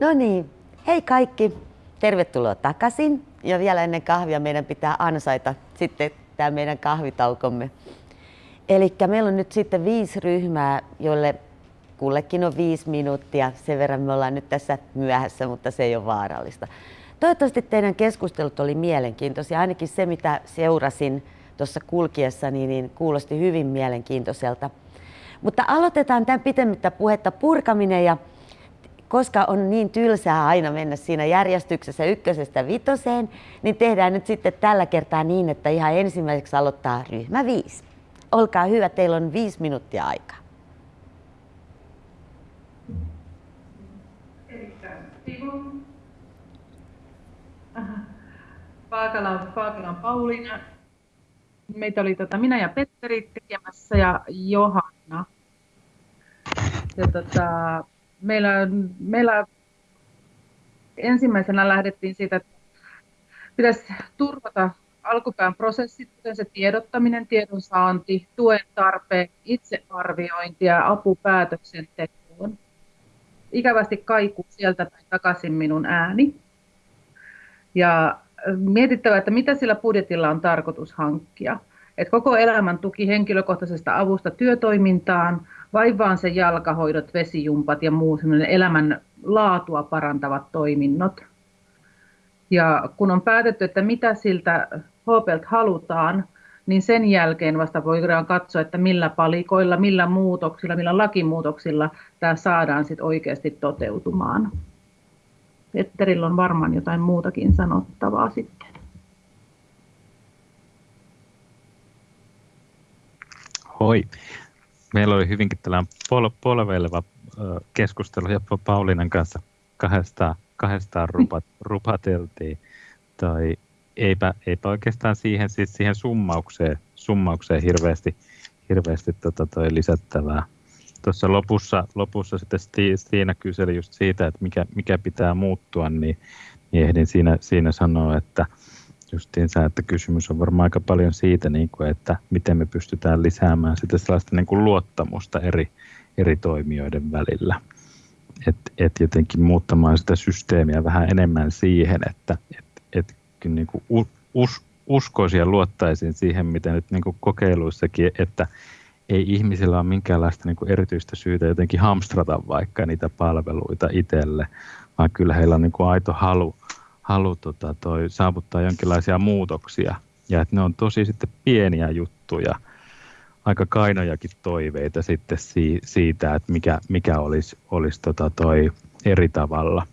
No niin, hei kaikki. Tervetuloa takaisin. Ja vielä ennen kahvia meidän pitää ansaita sitten tämä meidän kahvitaukomme. Eli meillä on nyt sitten viisi ryhmää, joille kullekin on viisi minuuttia. Sen verran me ollaan nyt tässä myöhässä, mutta se ei ole vaarallista. Toivottavasti teidän keskustelut oli mielenkiintoisia. Ainakin se, mitä seurasin tuossa kulkiessa, niin, niin kuulosti hyvin mielenkiintoiselta. Mutta aloitetaan tämän pitemmittä puhetta purkaminen ja koska on niin tylsää aina mennä siinä järjestyksessä ykkösestä vitoseen, niin tehdään nyt sitten tällä kertaa niin, että ihan ensimmäiseksi aloittaa ryhmä viisi. Olkaa hyvä, teillä on viisi minuuttia aikaa. Paakala, Paakala Pauliina. Meitä oli tota, minä ja Petteri tekemässä ja Johanna. Ja tota, meillä, meillä ensimmäisenä lähdettiin siitä, että pitäisi turvata alkupään prosessit, kuten se tiedottaminen, tiedonsaanti, tuen tarpeen, itsearviointi ja apu päätöksentekoon. Ikävästi kaikuu sieltä takaisin minun ääni. Ja mietittävä, että mitä sillä budjetilla on tarkoitus hankkia. Et koko elämän tuki henkilökohtaisesta avusta työtoimintaan, vai vaan se jalkahoidot, vesijumpat ja muu elämän laatua parantavat toiminnot. Ja kun on päätetty, että mitä siltä HPlt halutaan, niin sen jälkeen vasta voidaan katsoa, että millä palikoilla, millä muutoksilla, millä lakimuutoksilla tämä saadaan sit oikeasti toteutumaan. Petterillä on varmaan jotain muutakin sanottavaa sitten. Hoi. Meillä oli hyvinkin tällainen pol- polveileva keskustelu ja Paulinan kanssa kahdestaan, kahdestaan rupat, rupateltiin. Tai eipä, eipä oikeastaan siihen, siis siihen summaukseen, summaukseen hirveästi, hirveästi tota toi lisättävää tuossa lopussa, lopussa sitten Stiina kyseli just siitä, että mikä, mikä pitää muuttua, niin, niin ehdin siinä, siinä sanoa, että justiinsa, että kysymys on varmaan aika paljon siitä, niin kuin, että miten me pystytään lisäämään sitä sellaista niin kuin luottamusta eri, eri toimijoiden välillä. Että et jotenkin muuttamaan sitä systeemiä vähän enemmän siihen, että et, et, niin kuin us, uskoisin ja luottaisin siihen, mitä nyt niin kuin kokeiluissakin, että ei ihmisillä ole minkäänlaista niin kuin erityistä syytä jotenkin hamstrata vaikka niitä palveluita itselle, vaan kyllä heillä on niin kuin aito halu, halu tota, toi, saavuttaa jonkinlaisia muutoksia. Ja että ne on tosi sitten pieniä juttuja, aika kainojakin toiveita sitten si, siitä, että mikä, mikä olisi, olisi tota toi eri tavalla.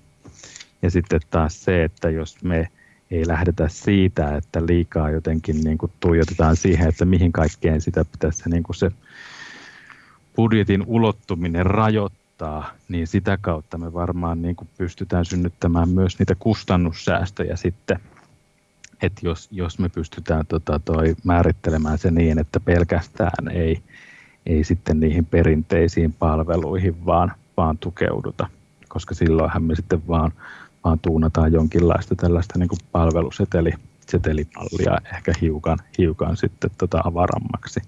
Ja sitten taas se, että jos me ei lähdetä siitä, että liikaa jotenkin niin kuin tuijotetaan siihen, että mihin kaikkeen sitä pitäisi niin kuin se budjetin ulottuminen rajoittaa, niin sitä kautta me varmaan niin kuin pystytään synnyttämään myös niitä kustannussäästöjä sitten. Että jos, jos me pystytään tota toi määrittelemään se niin, että pelkästään ei, ei sitten niihin perinteisiin palveluihin vaan, vaan tukeuduta, koska silloinhan me sitten vaan vaan tuunataan jonkinlaista tällaista niin kuin palvelusetelimallia ehkä hiukan, hiukan sitten tota avarammaksi.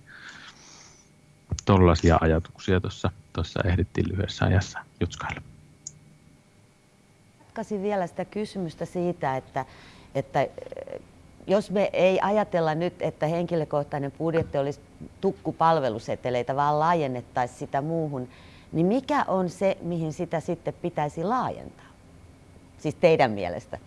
Tuollaisia ajatuksia tuossa, tuossa ehdittiin lyhyessä ajassa jutskailla. Jatkaisin vielä sitä kysymystä siitä, että, että eh, jos me ei ajatella nyt, että henkilökohtainen budjetti olisi tukkupalveluseteleitä, vaan laajennettaisiin sitä muuhun, niin mikä on se, mihin sitä sitten pitäisi laajentaa? Siis teidän mielestä?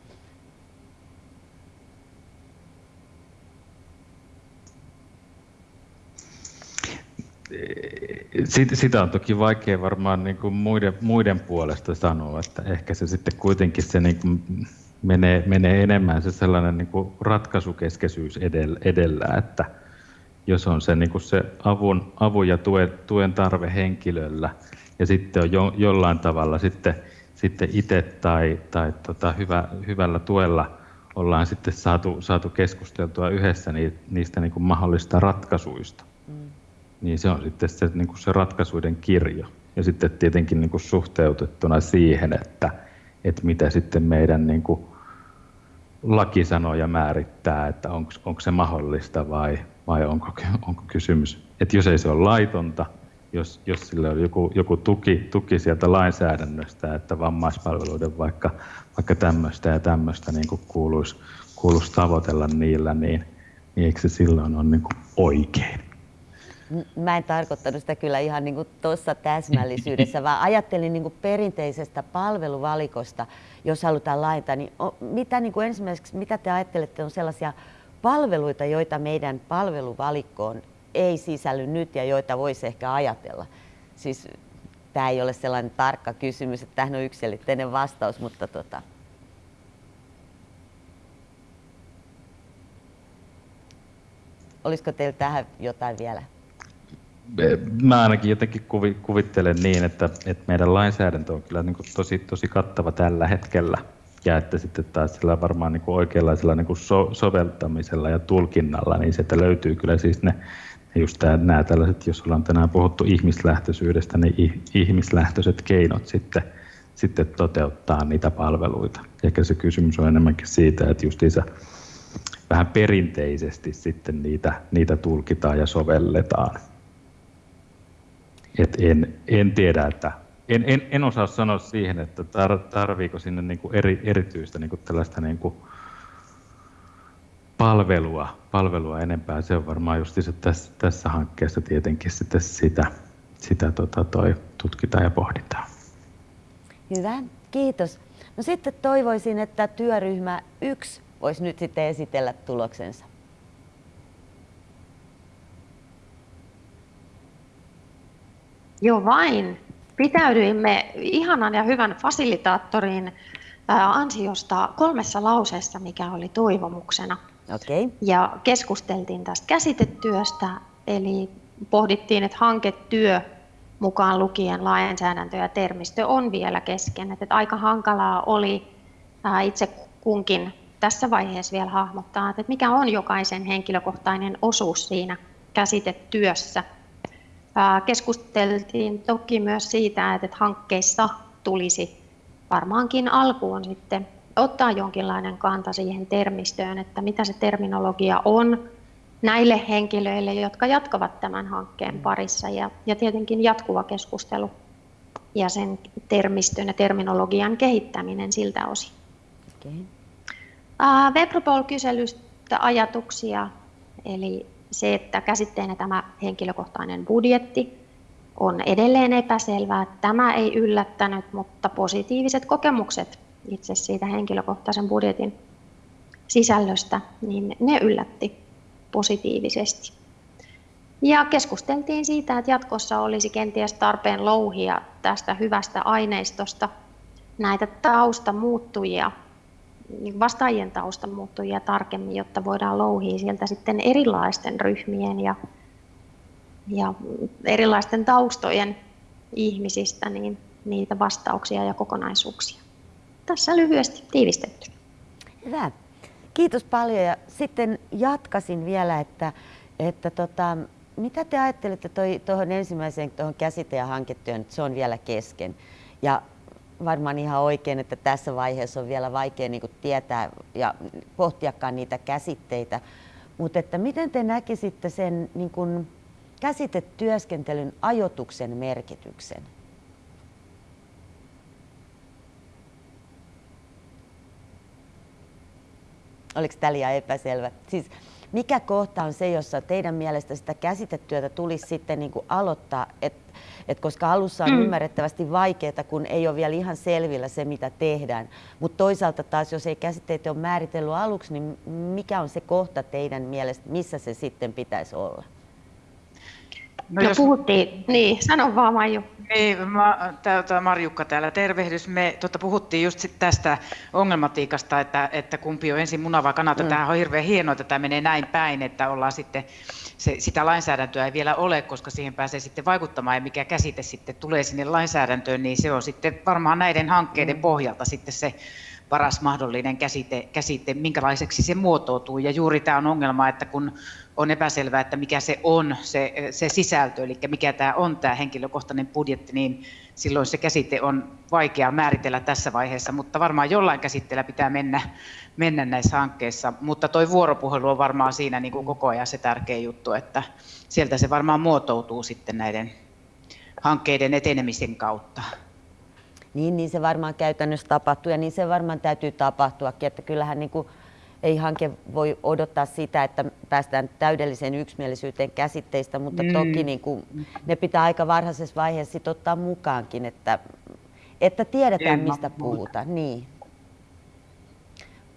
Sitä on toki vaikea varmaan niin kuin muiden, muiden puolesta sanoa, että ehkä se sitten kuitenkin se niin kuin menee, menee enemmän se sellainen niin kuin ratkaisukeskeisyys edellä, edellä, että jos on se, niin kuin se avun, avun ja tuen, tuen tarve henkilöllä ja sitten on jo, jollain tavalla sitten sitten itse tai, tai tota, hyvä, hyvällä tuella ollaan sitten saatu, saatu keskusteltua yhdessä niistä niin kuin mahdollista ratkaisuista. Niin se on sitten se, niin kuin se ratkaisuiden kirjo. Ja sitten tietenkin niin kuin suhteutettuna siihen, että, että mitä sitten meidän niin kuin lakisanoja määrittää, että onko se mahdollista vai, vai onko, onko kysymys, että jos ei se ole laitonta, jos, jos sillä on joku, joku tuki, tuki sieltä lainsäädännöstä, että vammaispalveluiden vaikka, vaikka tämmöistä ja tämmöistä niin kuin kuuluisi, kuuluisi tavoitella niillä, niin, niin eikö se silloin ole niin kuin oikein? Mä en tarkoittanut sitä kyllä ihan niin tuossa täsmällisyydessä, vaan ajattelin niin perinteisestä palveluvalikosta, jos halutaan laajentaa. Niin mitä niin kuin ensimmäiseksi, mitä te ajattelette on sellaisia palveluita, joita meidän palveluvalikkoon ei sisälly nyt ja joita voisi ehkä ajatella? Siis tämä ei ole sellainen tarkka kysymys, että tähän on yksilitteinen vastaus, mutta tota, Olisiko teillä tähän jotain vielä? Mä ainakin jotenkin kuvittelen niin, että, että meidän lainsäädäntö on kyllä niin kuin tosi, tosi kattava tällä hetkellä. Ja että sitten taas sillä varmaan niin kuin oikeanlaisella niin kuin so, soveltamisella ja tulkinnalla, niin sieltä löytyy kyllä siis ne, just nämä tällaiset, jos ollaan tänään puhuttu ihmislähtöisyydestä, niin ihmislähtöiset keinot sitten, sitten toteuttaa niitä palveluita. Ehkä se kysymys on enemmänkin siitä, että justiinsa vähän perinteisesti sitten niitä, niitä tulkitaan ja sovelletaan. Et en, en tiedä, että en, en, en osaa sanoa siihen, että tar, tarviiko sinne niin kuin eri, erityistä niin kuin tällaista niin kuin palvelua, palvelua enempää. Se on varmaan just se tässä, tässä hankkeessa tietenkin sitten sitä, sitä tota toi, tutkitaan ja pohditaan. Hyvä, kiitos. No sitten toivoisin, että työryhmä yksi voisi nyt sitten esitellä tuloksensa. Joo vain. Pitäydyimme ihanan ja hyvän fasilitaattorin ansiosta kolmessa lauseessa, mikä oli toivomuksena. Okay. Ja keskusteltiin tästä käsitetyöstä, eli pohdittiin, että hanketyö mukaan lukien lainsäädäntö ja termistö on vielä kesken. Että aika hankalaa oli itse kunkin tässä vaiheessa vielä hahmottaa, että mikä on jokaisen henkilökohtainen osuus siinä käsitetyössä. Keskusteltiin toki myös siitä, että hankkeissa tulisi varmaankin alkuun sitten ottaa jonkinlainen kanta siihen termistöön, että mitä se terminologia on näille henkilöille, jotka jatkavat tämän hankkeen parissa ja, ja tietenkin jatkuva keskustelu ja sen termistön ja terminologian kehittäminen siltä osin. Okay. Webropol-kyselystä ajatuksia, eli se, että käsitteenä tämä henkilökohtainen budjetti on edelleen epäselvää. Tämä ei yllättänyt, mutta positiiviset kokemukset itse siitä henkilökohtaisen budjetin sisällöstä, niin ne yllätti positiivisesti. Ja keskusteltiin siitä, että jatkossa olisi kenties tarpeen louhia tästä hyvästä aineistosta näitä taustamuuttujia vastaajien taustan muuttujia tarkemmin, jotta voidaan louhia sieltä sitten erilaisten ryhmien ja, ja erilaisten taustojen ihmisistä niin niitä vastauksia ja kokonaisuuksia. Tässä lyhyesti tiivistetty. Hyvä. Kiitos paljon ja sitten jatkasin vielä, että, että tota, mitä te ajattelette tuohon ensimmäiseen tuohon käsite- ja hanketyön, että se on vielä kesken. Ja varmaan ihan oikein, että tässä vaiheessa on vielä vaikea niin tietää ja pohtiakaan niitä käsitteitä. Mutta että miten te näkisitte sen niin kuin käsitetyöskentelyn ajotuksen merkityksen? Oliko liian epäselvä? Siis mikä kohta on se, jossa teidän mielestä sitä käsitetyötä tulisi sitten niin kuin aloittaa, että et koska alussa on mm. ymmärrettävästi vaikeaa, kun ei ole vielä ihan selvillä se, mitä tehdään. Mutta toisaalta taas, jos ei käsitteitä ole määritellyt aluksi, niin mikä on se kohta teidän mielestä, missä se sitten pitäisi olla? No, no jos... puhuttiin, niin, sano vaan Maiju. Niin, mä, tää, Marjukka täällä, tervehdys. Me tota, puhuttiin just sit tästä ongelmatiikasta, että, että kumpi on ensin muna vai kanata. Mm. Tämä on hirveän hienoa, että tämä menee näin päin, että ollaan sitten, se, sitä lainsäädäntöä ei vielä ole, koska siihen pääsee sitten vaikuttamaan ja mikä käsite sitten tulee sinne lainsäädäntöön, niin se on sitten varmaan näiden hankkeiden mm. pohjalta sitten se paras mahdollinen käsite, käsite, minkälaiseksi se muotoutuu. Ja juuri tämä on ongelma, että kun on epäselvää, että mikä se on, se, se sisältö, eli mikä tämä on tämä henkilökohtainen budjetti, niin silloin se käsite on vaikea määritellä tässä vaiheessa, mutta varmaan jollain käsitteellä pitää mennä, mennä näissä hankkeissa. Mutta tuo vuoropuhelu on varmaan siinä niin kuin koko ajan se tärkeä juttu, että sieltä se varmaan muotoutuu sitten näiden hankkeiden etenemisen kautta. Niin, niin se varmaan käytännössä tapahtuu ja niin se varmaan täytyy tapahtuakin, että kyllähän niin kuin ei hanke voi odottaa sitä, että päästään täydelliseen yksimielisyyteen käsitteistä, mutta mm. toki niin kuin, ne pitää aika varhaisessa vaiheessa sit ottaa mukaankin, että, että tiedetään mistä puhutaan. Niin.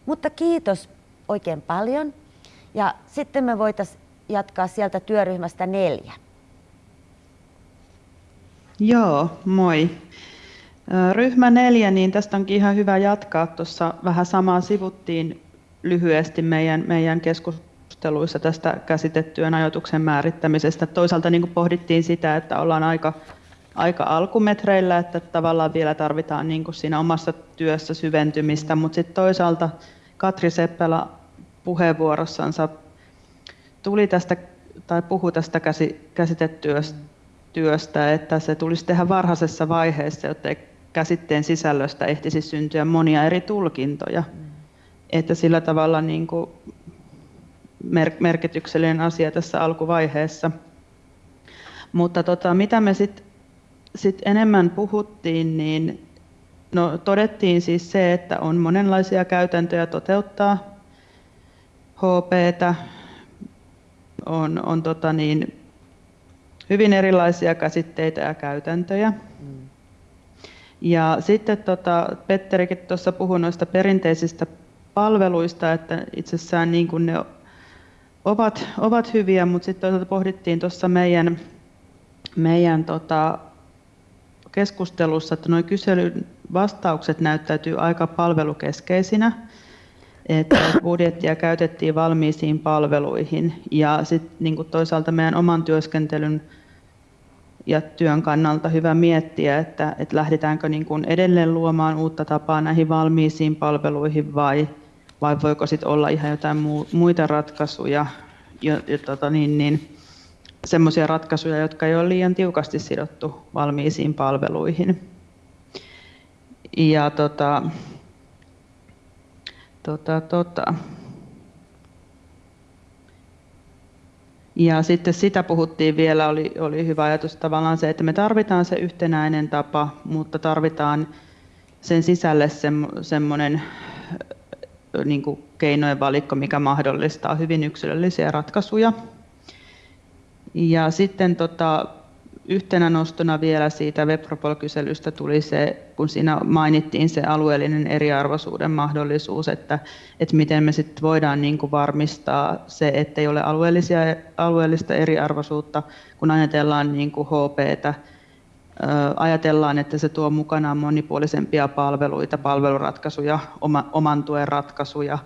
Mutta kiitos oikein paljon. Ja sitten me voitaisiin jatkaa sieltä työryhmästä neljä. Joo, moi. Ryhmä neljä, niin tästä onkin ihan hyvä jatkaa. Tuossa vähän samaa sivuttiin lyhyesti meidän, meidän keskusteluissa tästä käsitettyön ajoituksen määrittämisestä. Toisaalta niin kuin pohdittiin sitä, että ollaan aika, aika alkumetreillä, että tavallaan vielä tarvitaan niin kuin siinä omassa työssä syventymistä, mutta sitten toisaalta Katri Seppälä puheenvuorossansa tuli tästä tai puhui tästä käsitetyöstä, että se tulisi tehdä varhaisessa vaiheessa, jotta käsitteen sisällöstä ehtisi syntyä monia eri tulkintoja. Mm. Että sillä tavalla niin kuin merkityksellinen asia tässä alkuvaiheessa. Mutta tota, mitä me sitten sit enemmän puhuttiin, niin no, todettiin siis se, että on monenlaisia käytäntöjä toteuttaa HPtä, on, on tota niin, hyvin erilaisia käsitteitä ja käytäntöjä. Mm. Ja sitten tota, Petterikin tuossa puhui noista perinteisistä palveluista, että itsessään niin kuin ne ovat, ovat hyviä, mutta sitten toisaalta pohdittiin tuossa meidän, meidän tota, keskustelussa, että nuo kyselyn vastaukset näyttäytyy aika palvelukeskeisinä, että budjettia käytettiin valmiisiin palveluihin. Ja sitten niin toisaalta meidän oman työskentelyn ja työn kannalta hyvä miettiä, että, että lähdetäänkö niin kuin edelleen luomaan uutta tapaa näihin valmiisiin palveluihin vai, vai voiko sitten olla ihan jotain muita ratkaisuja, jo, jo, tota niin, niin, semmoisia ratkaisuja, jotka ei ole liian tiukasti sidottu valmiisiin palveluihin. Ja tota, tota, tota. Ja sitten sitä puhuttiin vielä, oli, oli hyvä ajatus tavallaan se, että me tarvitaan se yhtenäinen tapa, mutta tarvitaan sen sisälle semmoinen niin keinojen valikko, mikä mahdollistaa hyvin yksilöllisiä ratkaisuja. Ja sitten tota, yhtenä nostona vielä siitä Webropol-kyselystä tuli se, kun siinä mainittiin se alueellinen eriarvoisuuden mahdollisuus, että, että miten me sitten voidaan niin kuin varmistaa se, ettei ole alueellisia, alueellista eriarvoisuutta, kun ajatellaan niin kuin HPtä, ajatellaan, että se tuo mukanaan monipuolisempia palveluita, palveluratkaisuja, oman tuen ratkaisuja,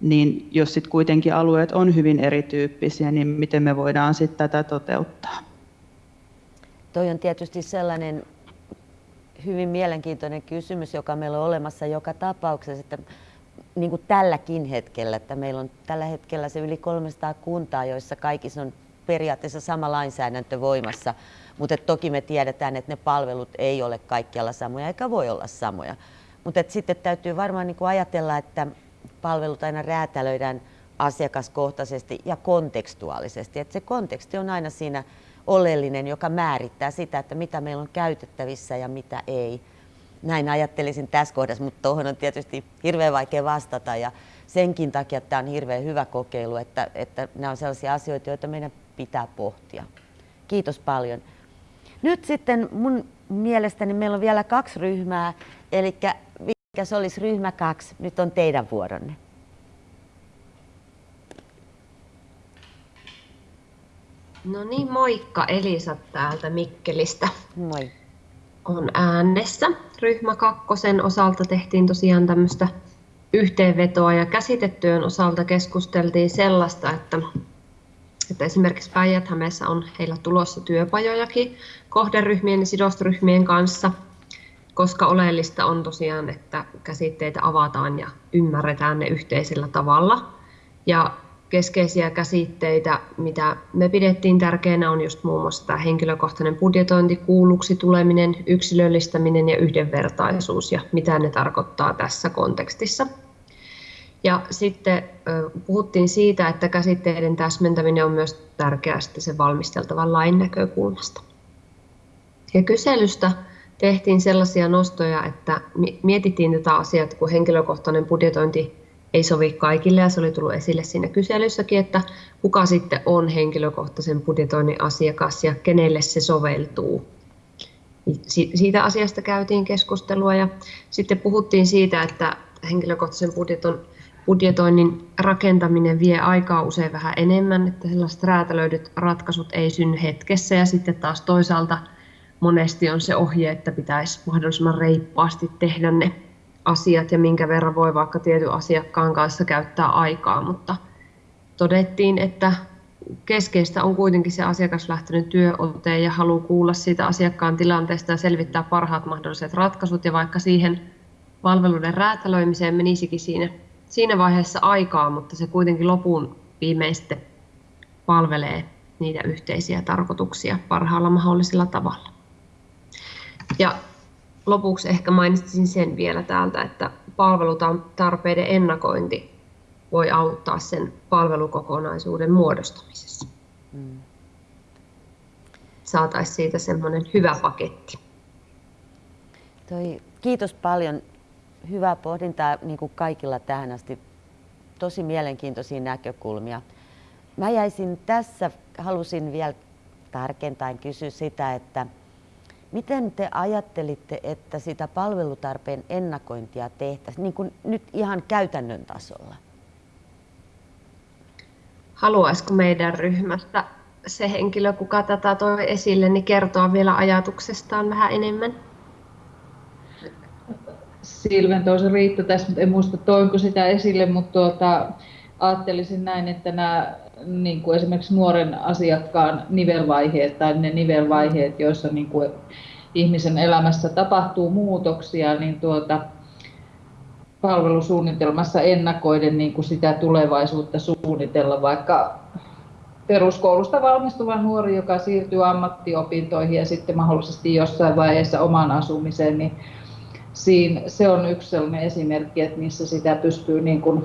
niin jos sitten kuitenkin alueet on hyvin erityyppisiä, niin miten me voidaan sitten tätä toteuttaa? Toi on tietysti sellainen hyvin mielenkiintoinen kysymys, joka meillä on olemassa joka tapauksessa, että niin kuin tälläkin hetkellä, että meillä on tällä hetkellä se yli 300 kuntaa, joissa kaikissa on periaatteessa sama lainsäädäntö voimassa, mutta toki me tiedetään, että ne palvelut ei ole kaikkialla samoja eikä voi olla samoja. Mutta sitten täytyy varmaan niin ajatella, että palvelut aina räätälöidään asiakaskohtaisesti ja kontekstuaalisesti. Että se konteksti on aina siinä oleellinen, joka määrittää sitä, että mitä meillä on käytettävissä ja mitä ei. Näin ajattelisin tässä kohdassa, mutta tuohon on tietysti hirveän vaikea vastata ja senkin takia tämä on hirveän hyvä kokeilu, että, että nämä on sellaisia asioita, joita meidän pitää pohtia. Kiitos paljon. Nyt sitten mun mielestäni meillä on vielä kaksi ryhmää, eli mikä se olisi ryhmä kaksi, nyt on teidän vuoronne. No niin, moikka Elisa täältä Mikkelistä. Moi. On äänessä. Ryhmä kakkosen osalta tehtiin tosiaan tämmöistä yhteenvetoa ja käsitetyön osalta keskusteltiin sellaista, että, että esimerkiksi päijät on heillä tulossa työpajojakin kohderyhmien ja sidosryhmien kanssa, koska oleellista on tosiaan, että käsitteitä avataan ja ymmärretään ne yhteisellä tavalla. Ja keskeisiä käsitteitä, mitä me pidettiin tärkeänä, on just muun muassa tämä henkilökohtainen budjetointi, kuulluksi tuleminen, yksilöllistäminen ja yhdenvertaisuus ja mitä ne tarkoittaa tässä kontekstissa. Ja sitten puhuttiin siitä, että käsitteiden täsmentäminen on myös tärkeää sen valmisteltavan lain näkökulmasta. Ja kyselystä tehtiin sellaisia nostoja, että mietittiin tätä asiaa, että kun henkilökohtainen budjetointi ei sovi kaikille ja se oli tullut esille siinä kyselyssäkin, että kuka sitten on henkilökohtaisen budjetoinnin asiakas ja kenelle se soveltuu. Siitä asiasta käytiin keskustelua ja sitten puhuttiin siitä, että henkilökohtaisen budjeton, budjetoinnin rakentaminen vie aikaa usein vähän enemmän, että sellaiset räätälöidyt ratkaisut ei synny hetkessä ja sitten taas toisaalta monesti on se ohje, että pitäisi mahdollisimman reippaasti tehdä ne asiat ja minkä verran voi vaikka tietyn asiakkaan kanssa käyttää aikaa, mutta todettiin, että keskeistä on kuitenkin se asiakaslähtöinen työote ja halu kuulla siitä asiakkaan tilanteesta ja selvittää parhaat mahdolliset ratkaisut ja vaikka siihen palveluiden räätälöimiseen menisikin siinä, siinä vaiheessa aikaa, mutta se kuitenkin lopun viimeiste palvelee niitä yhteisiä tarkoituksia parhaalla mahdollisella tavalla. Ja lopuksi ehkä mainitsin sen vielä täältä, että palvelutarpeiden ennakointi voi auttaa sen palvelukokonaisuuden muodostamisessa. Mm. Saataisiin siitä semmoinen hyvä paketti. Toi, kiitos paljon. Hyvää pohdintaa niin kuin kaikilla tähän asti. Tosi mielenkiintoisia näkökulmia. Mä jäisin tässä, halusin vielä tarkentaen kysyä sitä, että Miten te ajattelitte, että sitä palvelutarpeen ennakointia tehtäisiin niin kuin nyt ihan käytännön tasolla? Haluaisiko meidän ryhmästä se henkilö, kuka tätä toi esille, niin kertoa vielä ajatuksestaan vähän enemmän? Silven toisi Riitta tässä, mutta en muista toinko sitä esille, mutta tuota, ajattelisin näin, että nämä niin kuin esimerkiksi nuoren asiakkaan nivelvaiheet tai ne nivelvaiheet, joissa niin kuin ihmisen elämässä tapahtuu muutoksia, niin tuota, palvelusuunnitelmassa ennakoiden niin kuin sitä tulevaisuutta suunnitella, vaikka peruskoulusta valmistuva nuori, joka siirtyy ammattiopintoihin ja sitten mahdollisesti jossain vaiheessa omaan asumiseen, niin siinä, se on yksi sellainen esimerkki, että missä sitä pystyy niin kuin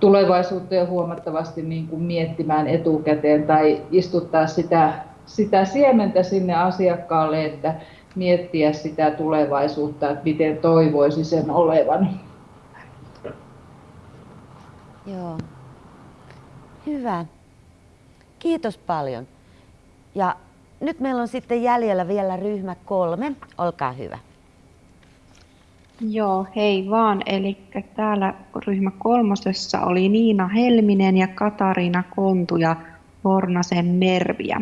tulevaisuutta jo huomattavasti niin kuin miettimään etukäteen tai istuttaa sitä, sitä siementä sinne asiakkaalle, että miettiä sitä tulevaisuutta, että miten toivoisi sen olevan. Joo. Hyvä. Kiitos paljon. Ja nyt meillä on sitten jäljellä vielä ryhmä kolme. Olkaa hyvä. Joo, hei vaan. Eli täällä ryhmä kolmosessa oli Niina Helminen ja Katariina Kontu ja Vornasen Merviä.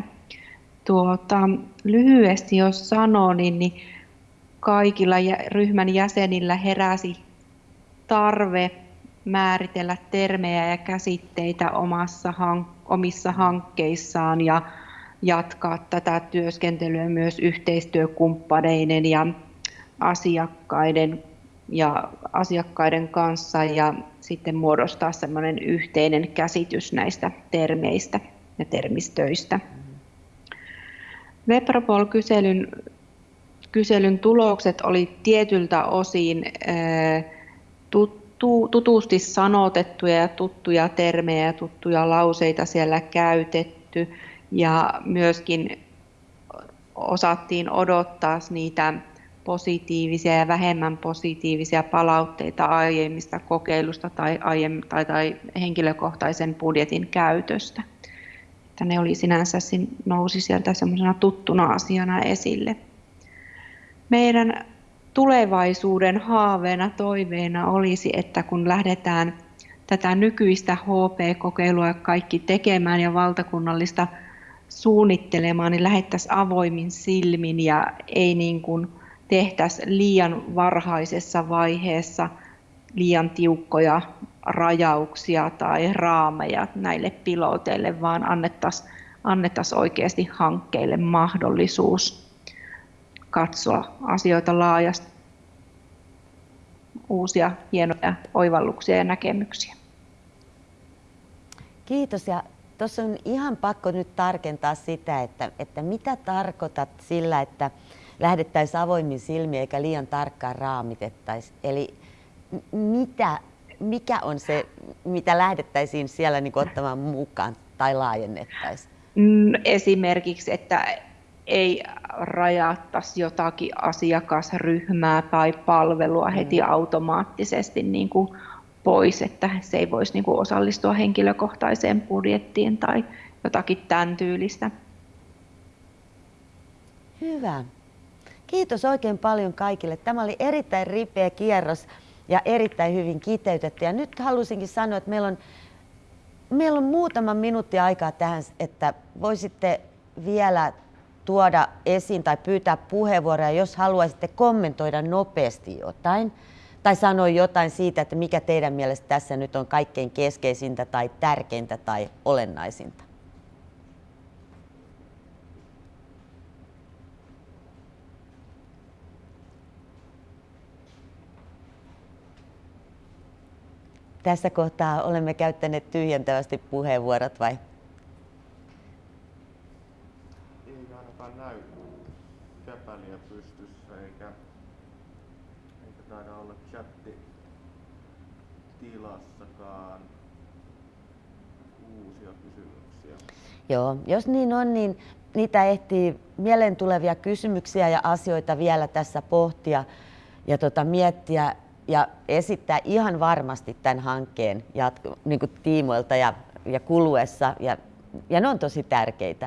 Tuota, lyhyesti jos sanoo, niin, niin kaikilla ryhmän jäsenillä heräsi tarve määritellä termejä ja käsitteitä omassa, omissa hankkeissaan ja jatkaa tätä työskentelyä myös yhteistyökumppaneiden ja asiakkaiden ja asiakkaiden kanssa ja sitten muodostaa semmoinen yhteinen käsitys näistä termeistä ja termistöistä. Webropol-kyselyn kyselyn tulokset oli tietyltä osin tuttu, tutusti sanotettuja ja tuttuja termejä ja tuttuja lauseita siellä käytetty ja myöskin osattiin odottaa niitä positiivisia ja vähemmän positiivisia palautteita aiemmista kokeilusta tai, aiemmin, tai, tai henkilökohtaisen budjetin käytöstä. Että ne oli sinänsä nousi sieltä semmoisena tuttuna asiana esille. Meidän tulevaisuuden haaveena, toiveena olisi, että kun lähdetään tätä nykyistä HP-kokeilua kaikki tekemään ja valtakunnallista suunnittelemaan, niin lähettäisiin avoimin silmin ja ei niin kuin tehtäisiin liian varhaisessa vaiheessa liian tiukkoja rajauksia tai raameja näille piloteille, vaan annettaisiin annettaisiin oikeasti hankkeille mahdollisuus katsoa asioita laajasti, uusia hienoja oivalluksia ja näkemyksiä. Kiitos ja tuossa on ihan pakko nyt tarkentaa sitä, että, että mitä tarkoitat sillä, että lähdettäisiin avoimin silmiin eikä liian tarkkaan raamitettaisi. Eli mitä, mikä on se, mitä lähdettäisiin siellä niin ottamaan mukaan tai laajennettaisiin? Mm, esimerkiksi, että ei rajattaisi jotakin asiakasryhmää tai palvelua heti mm. automaattisesti niin kuin pois, että se ei voisi niin kuin osallistua henkilökohtaiseen budjettiin tai jotakin tämän tyylistä. Hyvä. Kiitos oikein paljon kaikille. Tämä oli erittäin ripeä kierros ja erittäin hyvin kiteytetty. Ja nyt halusinkin sanoa, että meillä on, meillä on muutama minuutti aikaa tähän, että voisitte vielä tuoda esiin tai pyytää puheenvuoroja, jos haluaisitte kommentoida nopeasti jotain tai sanoa jotain siitä, että mikä teidän mielestä tässä nyt on kaikkein keskeisintä tai tärkeintä tai olennaisinta. Tässä kohtaa olemme käyttäneet tyhjentävästi puheenvuorot vai? Ei ainakaan näy käpäliä pystyssä eikä, eikä taida olla chatti tilassakaan uusia kysymyksiä. Joo, jos niin on, niin niitä ehtii mieleen tulevia kysymyksiä ja asioita vielä tässä pohtia ja tota, miettiä ja esittää ihan varmasti tämän hankkeen jatko, niin kuin tiimoilta ja, ja kuluessa. Ja, ja ne on tosi tärkeitä.